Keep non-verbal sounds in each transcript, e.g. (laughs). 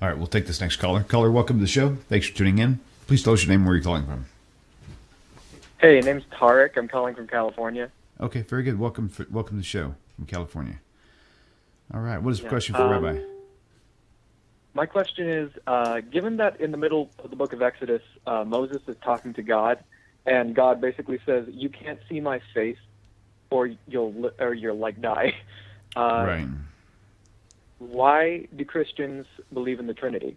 All right, we'll take this next caller. Caller, welcome to the show. Thanks for tuning in. Please tell us your name and where you're calling from. Hey, name's Tarek. I'm calling from California. Okay, very good. Welcome, for, welcome to the show from California. All right, what is the Yeah, question for um, Rabbi? My question is, uh, given that in the middle of the book of Exodus, uh, Moses is talking to God, and God basically says, "You can't see my face, or you'll li- or you'll like die." (laughs) Uh, right. Why do Christians believe in the Trinity?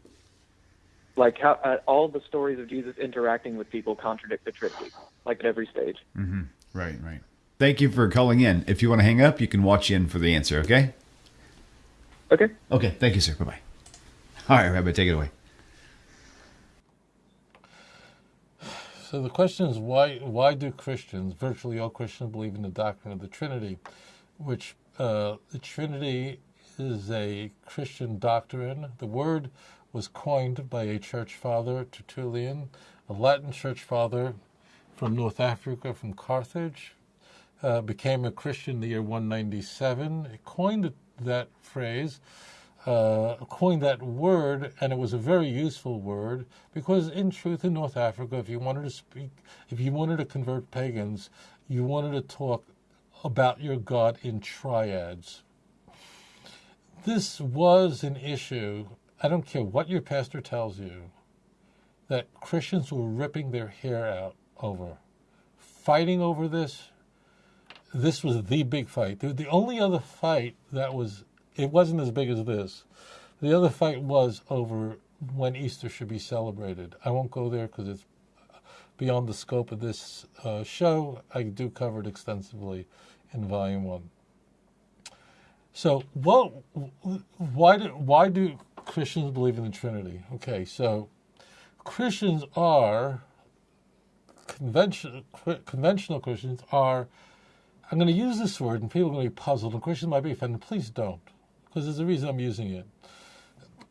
Like how uh, all the stories of Jesus interacting with people contradict the Trinity, like at every stage. Mm-hmm. Right, right. Thank you for calling in. If you want to hang up, you can watch in for the answer, okay? Okay. Okay, thank you, sir. Bye bye. All right, Rabbi, take it away. So the question is why why do Christians, virtually all Christians, believe in the doctrine of the Trinity, which uh, the Trinity is a Christian doctrine. The word was coined by a church father, Tertullian, a Latin church father from North Africa, from Carthage, uh, became a Christian in the year 197. He coined that phrase uh, coined that word, and it was a very useful word because, in truth, in North Africa, if you wanted to speak, if you wanted to convert pagans, you wanted to talk about your God in triads. This was an issue. I don't care what your pastor tells you, that Christians were ripping their hair out over, fighting over this. This was the big fight. The, only other fight that was it wasn't as big as this. The other fight was over when Easter should be celebrated. I won't go there because it's beyond the scope of this uh, show. I do cover it extensively in Volume One. So, what? Why do why do Christians believe in the Trinity? Okay, so Christians are conventional conventional Christians are. I'm going to use this word, and people are going to be puzzled, and Christians might be offended. Please don't because there's a reason I'm using it.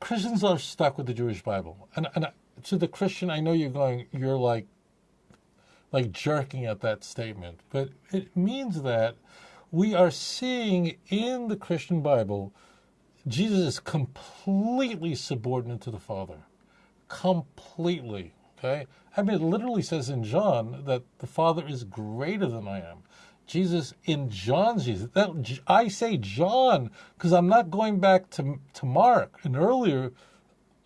Christians are stuck with the Jewish Bible, and and to the Christian, I know you're going, you're like, like jerking at that statement, but it means that we are seeing in the Christian Bible, Jesus is completely subordinate to the Father, completely. Okay, I mean, it literally says in John that the Father is greater than I am. Jesus in John's Jesus. That, I say John because I'm not going back to, to Mark, an earlier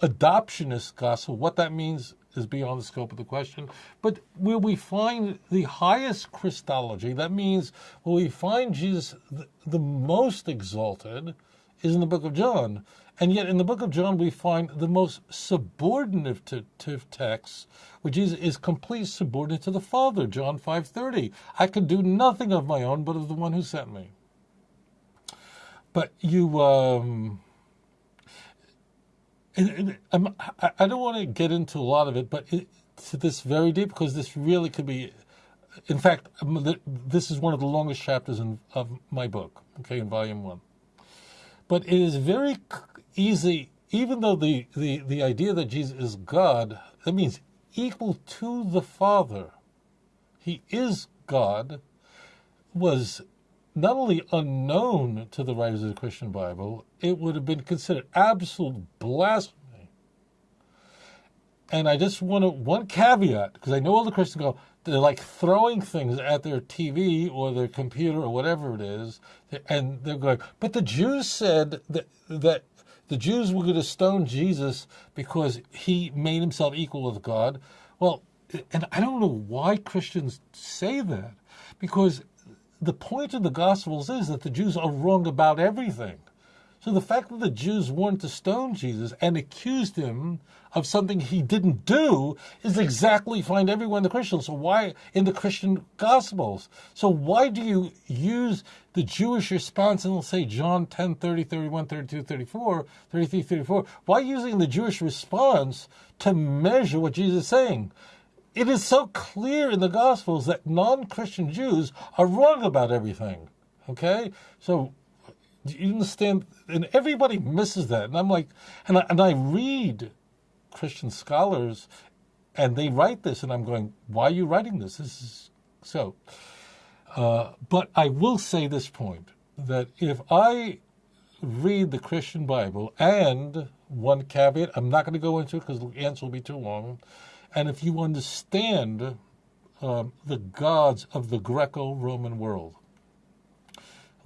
adoptionist gospel. What that means is beyond the scope of the question. But where we find the highest Christology, that means where we find Jesus the, the most exalted, is in the book of John. And yet, in the book of John, we find the most subordinate text, which is, is complete subordinate to the Father. John five thirty. I could do nothing of my own, but of the one who sent me. But you, um, and, and I, don't want to get into a lot of it, but it, to this very deep because this really could be. In fact, um, this is one of the longest chapters in, of my book. Okay, in volume one. But it is very easy, even though the, the, the idea that Jesus is God, that means equal to the Father. He is God, was not only unknown to the writers of the Christian Bible, it would have been considered absolute blasphemy. And I just want to, one caveat, because I know all the Christians go, they're like throwing things at their TV or their computer or whatever it is, and they're going, but the Jews said that, that the Jews were going to stone Jesus because he made himself equal with God. Well, and I don't know why Christians say that, because the point of the Gospels is that the Jews are wrong about everything. So the fact that the Jews wanted to stone Jesus and accused him of something he didn't do is exactly find everywhere in the Christian. So why in the Christian Gospels? So why do you use the Jewish response and say, John 10, 30, 31, 32, 34, 33, 34? Why using the Jewish response to measure what Jesus is saying? It is so clear in the Gospels that non-Christian Jews are wrong about everything. Okay? So you understand? And everybody misses that. And I'm like, and I, and I read Christian scholars, and they write this, and I'm going, why are you writing this? This is so. Uh, but I will say this point that if I read the Christian Bible and one caveat. I'm not going to go into it because the answer will be too long. And if you understand um, the gods of the Greco-Roman world,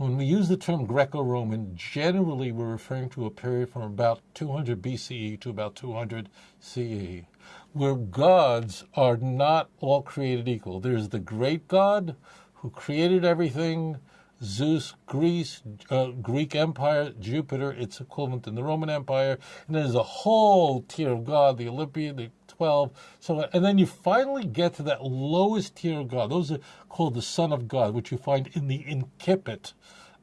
when we use the term Greco Roman, generally we're referring to a period from about 200 BCE to about 200 CE, where gods are not all created equal. There's the great God who created everything Zeus, Greece, uh, Greek Empire, Jupiter, its equivalent in the Roman Empire, and there's a whole tier of God, the Olympian, the 12. So, and then you finally get to that lowest tier of God. Those are called the Son of God, which you find in the incipit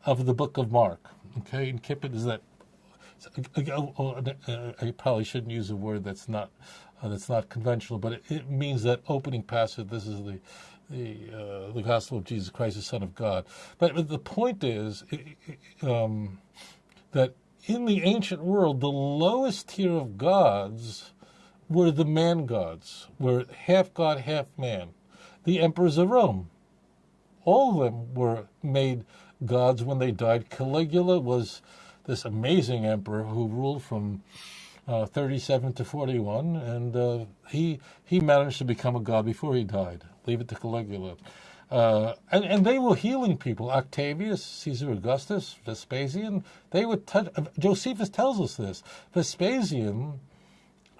of the book of Mark. Okay, incipit is that. I probably shouldn't use a word that's not uh, that's not conventional, but it, it, means that opening passage. This is the the uh, the gospel of Jesus Christ, the Son of God. But, the point is um, that in the ancient world, the lowest tier of gods were the man gods, were half god, half man. The emperors of Rome, all of them were made gods when they died. Caligula was this amazing emperor who ruled from uh, 37 to 41, and uh, he he managed to become a god before he died. Leave it to Caligula. Uh, and, and they were healing people. Octavius, Caesar Augustus, Vespasian, they would touch. Josephus tells us this. Vespasian,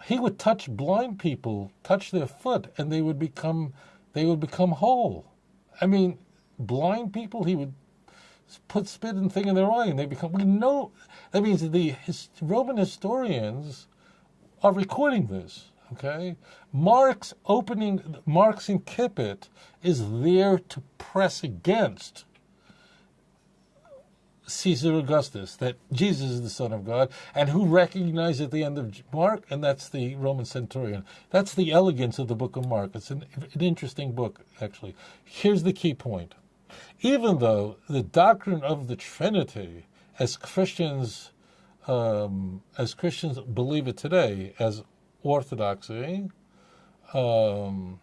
he would touch blind people, touch their foot, and they would become, they would become whole. I mean, blind people, he would put spit and thing in their eye, and they become. We know that means the his, Roman historians are recording this. Okay, Mark's opening, Mark's incipit is there to press against Caesar Augustus that Jesus is the Son of God, and who recognized at the end of Mark, and that's the Roman centurion. That's the elegance of the book of Mark. It's an, an interesting book, actually. Here's the key point even though the doctrine of the Trinity, as Christians, um, as Christians believe it today, as orthodoxy, um,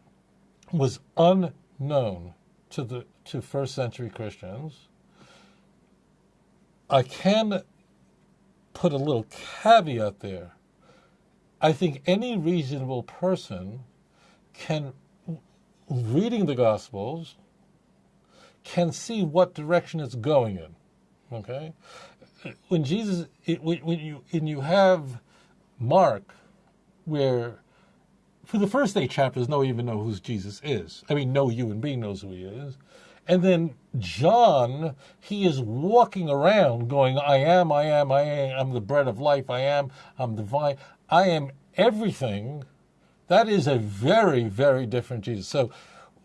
was unknown to the to first century Christians. I can put a little caveat there. I think any reasonable person can, reading the Gospels, can see what direction it's going in. Okay, when Jesus, when you when you have Mark, where for the first eight chapters, no one even know who Jesus is. I mean, no human being knows who he is. And then John, he is walking around going, I am, I am, I am, I'm the bread of life, I am, I'm divine, I am everything. That is a very, very different Jesus. So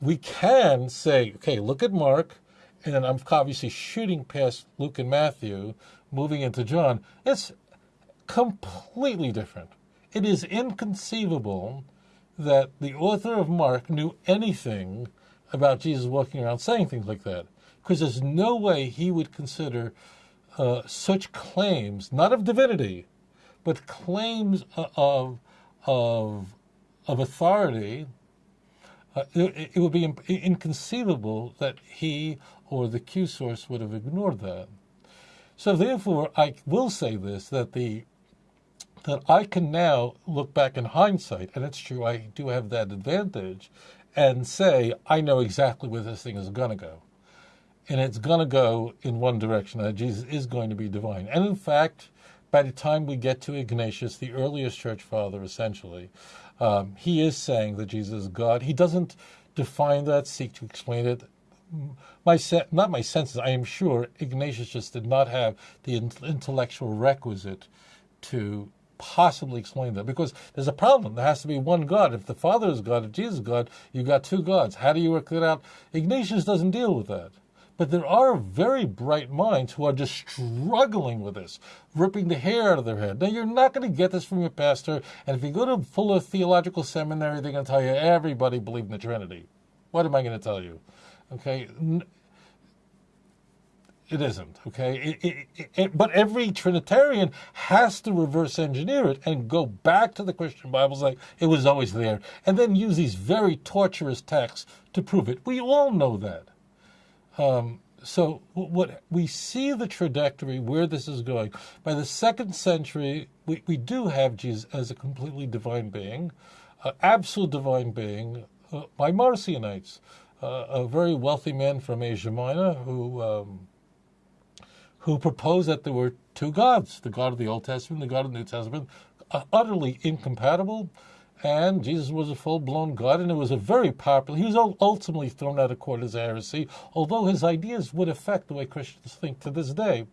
we can say, okay, look at Mark, and then I'm obviously shooting past Luke and Matthew, moving into John. It's completely different. It is inconceivable that the author of Mark knew anything about Jesus walking around saying things like that, because there's no way he would consider uh, such claims, not of divinity, but claims of of of authority uh, it, it, would be inconceivable that he or the Q source would have ignored that. So therefore, I will say this, that the that I can now look back in hindsight, and it's true, I do have that advantage, and say, I know exactly where this thing is going to go. And it's going to go in one direction, that Jesus is going to be divine. And in fact, by the time we get to Ignatius, the earliest church father, essentially, um, he is saying that Jesus is God. He doesn't define that, seek to explain it. My se- not my senses. I am sure Ignatius just did not have the intellectual requisite to possibly explain that because there's a problem. There has to be one God. If the Father is God, if Jesus is God, you've got two gods. How do you work that out? Ignatius doesn't deal with that. But there are very bright minds who are just struggling with this, ripping the hair out of their head. Now, you're not going to get this from your pastor. And if you go to Fuller Theological Seminary, they're going to tell you everybody believed in the Trinity. What am I going to tell you? Okay. It isn't, okay? It, it, it, but every Trinitarian has to reverse engineer it and go back to the Christian Bibles like it was always there, and then use these very torturous texts to prove it. We all know that. Um, so what we see the trajectory where this is going. By the second century, we, we do have Jesus as a completely divine being, uh, absolute divine being uh, by Marcionites, uh, a very wealthy man from Asia Minor who um, who proposed that there were two gods: the God of the Old Testament, the God of the New Testament, utterly incompatible and Jesus was a full blown God, and it was a very popular. He was ultimately thrown out of court as heresy, although his ideas would affect the way Christians think to this day.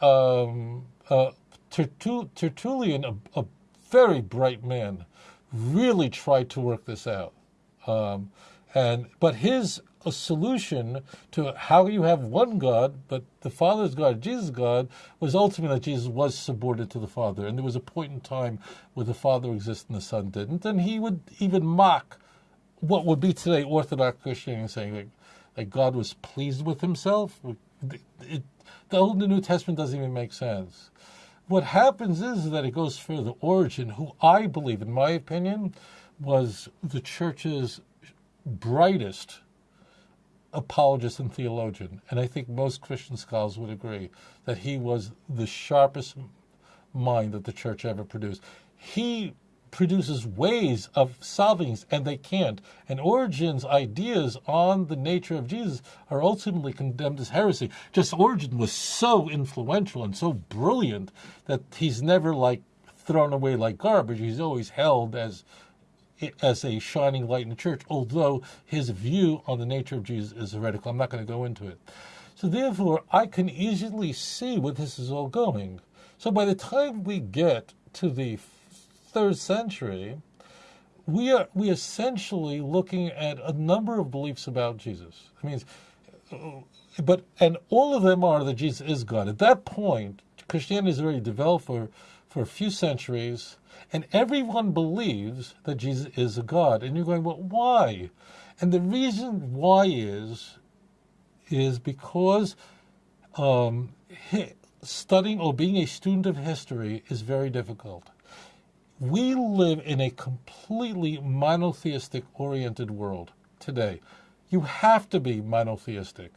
Um, uh, Tertullian, a, a, very bright man, really tried to work this out, um, and but his a solution to how you have one God, but the Father's God, Jesus' God, was ultimately that Jesus was subordinate to the Father. And there was a point in time where the Father existed and the Son didn't. And he would even mock what would be today Orthodox Christianity, saying that, that God was pleased with himself. It, it, the Old and the New Testament doesn't even make sense. What happens is that it goes further. Origen, who I believe, in my opinion, was the church's brightest apologist and theologian, and I think most Christian scholars would agree that he was the sharpest mind that the church ever produced. He produces ways of solving and they can't. And Origen's ideas on the nature of Jesus are ultimately condemned as heresy. Just Origen was so influential and so brilliant that he's never like thrown away like garbage. He's always held as as a shining light in the church, although his view on the nature of Jesus is heretical. I'm not going to go into it. So, therefore, I can easily see where this is all going. So, by the time we get to the third century, we are we essentially looking at a number of beliefs about Jesus. I mean, but and all of them are that Jesus is God. At that point, Christianity is already developed for for a few centuries and everyone believes that Jesus is a God. And you're going, well, why? And the reason why is, is because um, studying or being a student of history is very difficult. We live in a completely monotheistic oriented world today. You have to be monotheistic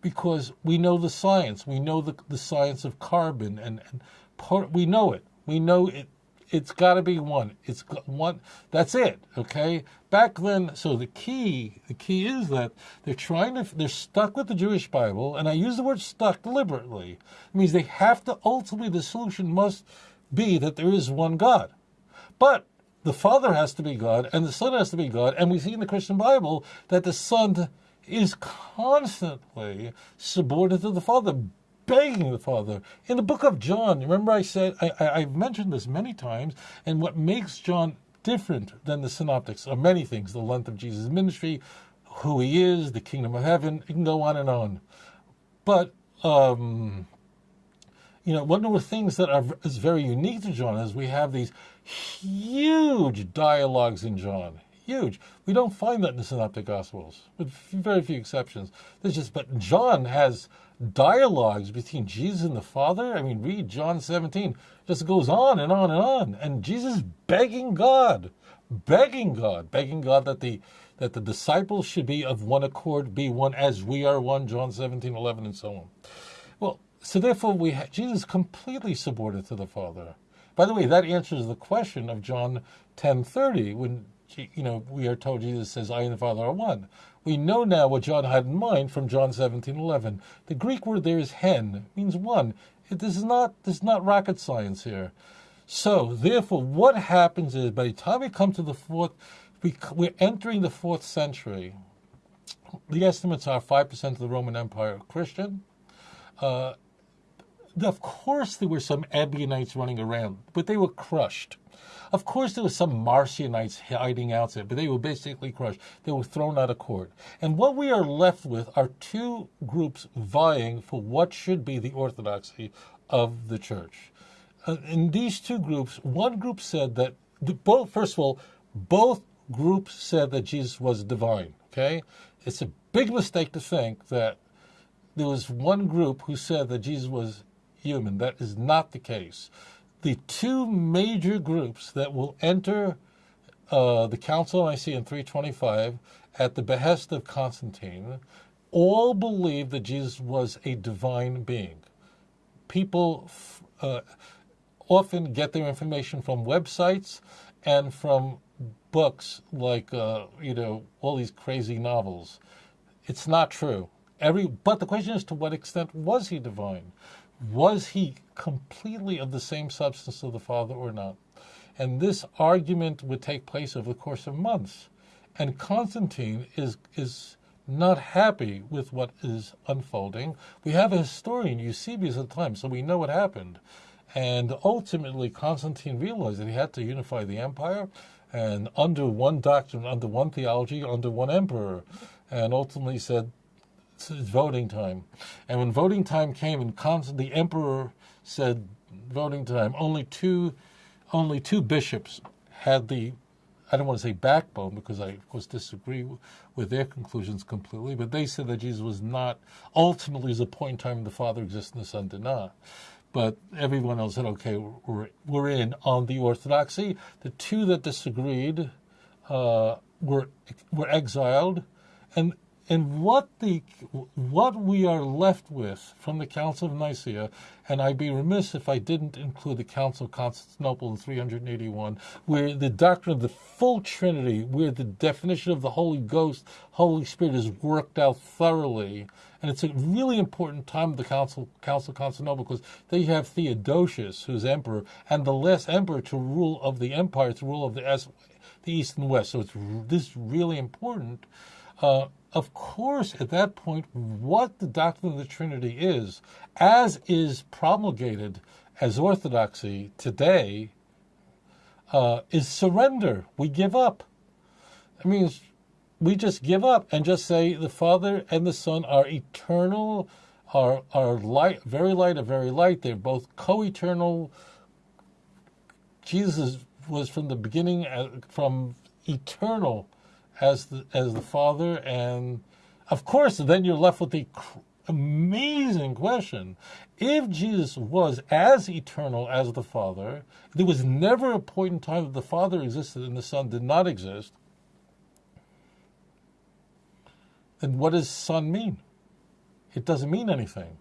because we know the science. We know the, the science of carbon and, and part, we know it. We know it it's got to be one. It's one. That's it. Okay. Back then, so the key, the key is that they're trying to, they're stuck with the Jewish Bible, and I use the word stuck deliberately. It means they have to ultimately the solution must be that there is one God, but the Father has to be God, and the Son has to be God, and we see in the Christian Bible that the Son is constantly subordinate to the Father begging the Father. In the book of John, remember I said, I, have mentioned this many times, and what makes John different than the synoptics are many things the length of Jesus' ministry, who he is, the kingdom of heaven, it can go on and on. But, um, you know, one of the things that are, is very unique to John is we have these huge dialogues in John. Huge. We don't find that in the Synoptic Gospels, with very few exceptions. There's just, but John has dialogues between Jesus and the Father. I mean, read John 17. Just goes on and on and on. And Jesus begging God, begging God, begging God that the that the disciples should be of one accord, be one as we are one, John 17, 11, and so on. Well, so therefore we ha- Jesus completely subordinate to the Father. By the way, that answers the question of John 10:30 when you know we are told Jesus says, "I and the Father are one." We know now what John had in mind from John 17:11. The Greek word there is hen, means one. It is not this is not rocket science here. So, therefore, what happens is by the time we come to the fourth, we, we're entering the fourth century. The estimates are 5% of the Roman Empire Christian. Uh, of course, there were some Ebionites running around, but they were crushed. Of course, there were some Marcionites hiding out there, but they were basically crushed. They were thrown out of court. And what we are left with are two groups vying for what should be the orthodoxy of the church. Uh, in these two groups, one group said that both, first of all, both groups said that Jesus was divine. Okay, it's a big mistake to think that there was one group who said that Jesus was human. That is not the case the two major groups that will enter uh, the Council of Nicaea in 325 at the behest of Constantine all believe that Jesus was a divine being. People uh, often get their information from websites and from books like uh, you know all these crazy novels. It's not true. Every but the question is to what extent was he divine? Was he completely of the same substance of the Father or not? And this argument would take place over the course of months. And Constantine is is not happy with what is unfolding. We have a historian, Eusebius at the time, so we know what happened. And ultimately, Constantine realized that he had to unify the empire and under one doctrine, under one theology, under one emperor. And ultimately said, it's voting time. And when voting time came and Const- the emperor said, voting time, only two, only two bishops had the I don't want to say backbone because I, of course, disagree with their conclusions completely, but they said that Jesus was not, ultimately, is a point in time the Father exists and the Son did not. But everyone else said, okay, we're, we're in on the orthodoxy. The two that disagreed uh, were, were exiled. And and what the what we are left with from the Council of Nicaea, and I'd be remiss if I didn't include the Council of Constantinople in 381, where the doctrine of the full Trinity, where the definition of the Holy Ghost, Holy Spirit is worked out thoroughly, and it's a really important time of the Council Council of Constantinople because they have Theodosius, who's emperor, and the last emperor to rule of the empire, to rule of the the East and West. So it's this is really important. Uh, of course, at that point, what the doctrine of the Trinity is, as is promulgated as orthodoxy today, uh, is surrender. We give up. I mean, we just give up and just say the Father and the Son are eternal, are are light, very light, and very light. They're both co-eternal. Jesus was from the beginning, uh, from eternal as the as the Father, and of course, then you're left with the amazing question: If Jesus was as eternal as the Father, there was never a point in time that the Father existed and the Son did not exist. Then what does Son mean? It doesn't mean anything.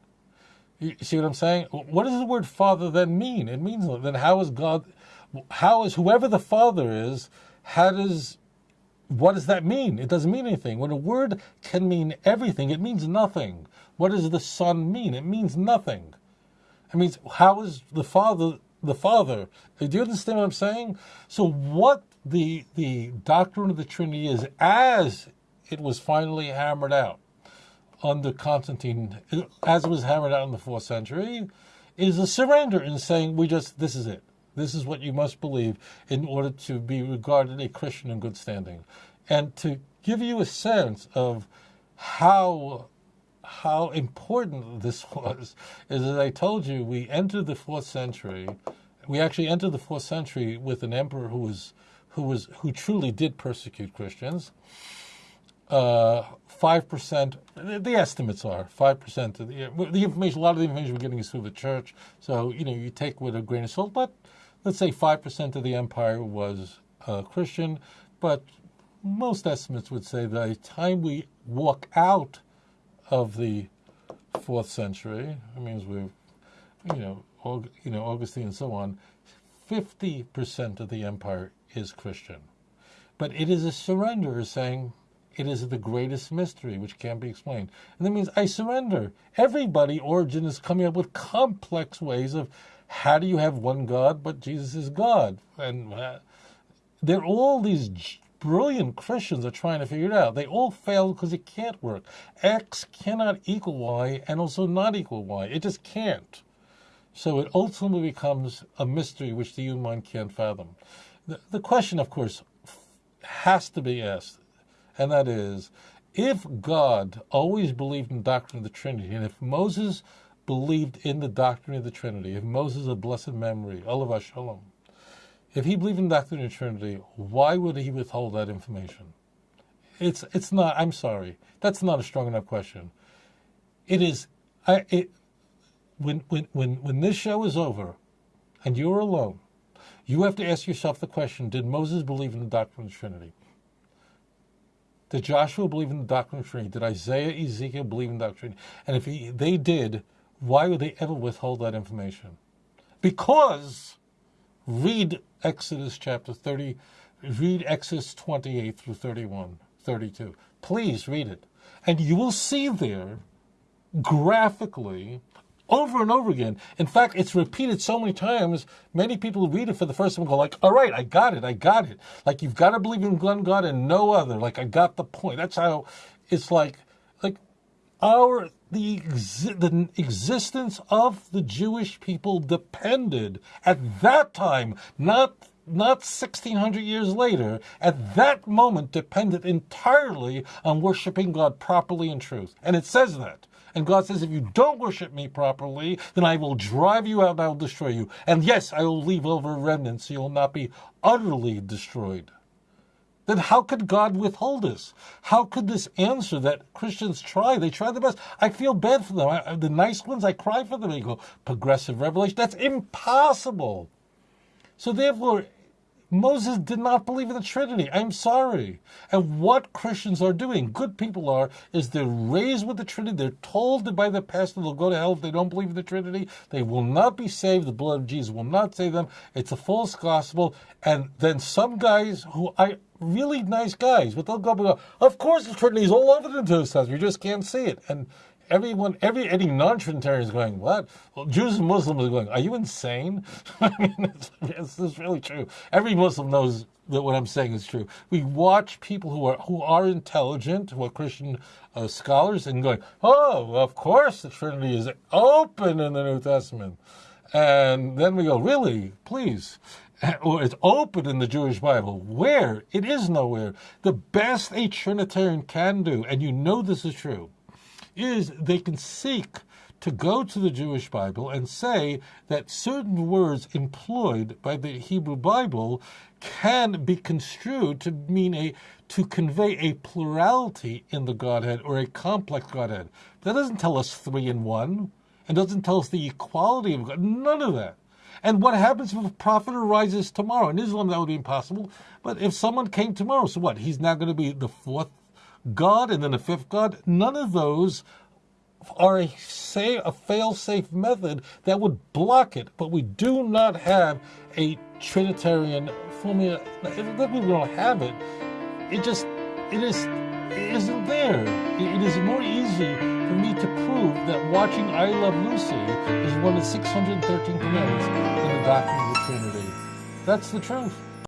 You see what I'm saying? What does the word Father then mean? It means then how is God? How is whoever the Father is? How does what does that mean? It doesn't mean anything. When a word can mean everything, it means nothing. What does the Son mean? It means nothing. It means how is the Father the Father? Do you understand what I'm saying? So what the the doctrine of the Trinity is as it was finally hammered out under Constantine, as it was hammered out in the fourth century, is a surrender in saying we just this is it. This is what you must believe in order to be regarded a Christian in good standing. And to give you a sense of how how important this (laughs) was is as I told you, we entered the fourth century. We actually entered the fourth century with an emperor who was who was who truly did persecute Christians. Uh, five percent. The estimates are five percent of the the information. A lot of the information we're getting is through the church, so you know you take with a grain of salt. But let's say 5% of the empire was uh, Christian, but most estimates would say by the time we walk out of the fourth century, it means we've, you know, you know, Augustine and so on, 50% of the empire is Christian. But it is a surrender saying it is the greatest mystery which can't be explained. And that means I surrender. Everybody, Origen is coming up with complex ways of how do you have one God but Jesus is God? And uh, they're all these brilliant Christians are trying to figure it out. They all fail because it can't work. X cannot equal Y and also not equal Y. It just can't. So it ultimately becomes a mystery which the human mind can't fathom. The, the question, of course, has to be asked, and that is if God always believed in the doctrine of the Trinity, and if Moses believed in the doctrine of the Trinity, if Moses of blessed memory, alav shalom, if he believed in the doctrine of the Trinity, why would he withhold that information? It's it's not. I'm sorry. That's not a strong enough question. It is. I. It, when when when when this show is over, and you're alone, you have to ask yourself the question: Did Moses believe in the doctrine of the Trinity? Did Joshua believe in the doctrine of Trinity? Did Isaiah, Ezekiel believe in the doctrine? And if he, they did, why would they ever withhold that information? Because read Exodus chapter 30, read Exodus 28 through 31, 32. Please read it. And you will see there graphically over and over again. In fact, it's repeated so many times, many people read it for the first time go like, all right, I got it, I got it. Like you've got to believe in one God and no other. Like I got the point. That's how it's like, like our, the, the existence of the Jewish people depended at that time, not not 1600 years later, at that moment depended entirely on worshiping God properly in truth. And it says that. And God says, if you don't worship me properly, then I will drive you out and I will destroy you. And yes, I will leave over a remnant so you'll not be utterly destroyed. Then how could God withhold this? How could this answer that Christians try? They try the best. I feel bad for them. I, the nice ones, I cry for them. They go, progressive revelation. That's impossible. So therefore, Moses did not believe in the Trinity. I'm sorry. And what Christians are doing, good people are, is they're raised with the Trinity. They're told that by the pastor they'll go to hell if they don't believe in the Trinity. They will not be saved. The blood of Jesus will not save them. It's a false gospel. And then some guys who I really nice guys, but they'll go go, of course the Trinity is all over the New Testament. You just can't see it. And everyone, every any non-Trinitarian is going, what? Well, Jews and Muslims are going, are you insane? (laughs) I mean, it's, it's, it's really true. Every Muslim knows that what I'm saying is true. We watch people who are who are intelligent, who are Christian uh, scholars, and going, oh, of course the Trinity is open in the New Testament. And then we go, really? Please. (laughs) Or it's open in the Jewish Bible. Where? It is nowhere. The best a Trinitarian can do, and you know this is true, is they can seek to go to the Jewish Bible and say that certain words employed by the Hebrew Bible can be construed to mean a to convey a plurality in the Godhead or a complex Godhead. That doesn't tell us three in one, and doesn't tell us the equality of God. None of that. And what happens if a prophet arises tomorrow? In Islam, that would be impossible. But if someone came tomorrow, so what? He's now going to be the fourth God and then the fifth God. None of those are a say a fail-safe method that would block it. But we do not have a Trinitarian formula. That we don't have it. It just it is it isn't there. It is more easy for me to that watching I Love Lucy is one of 613 commandments in the doctrine of the Trinity. That's the truth.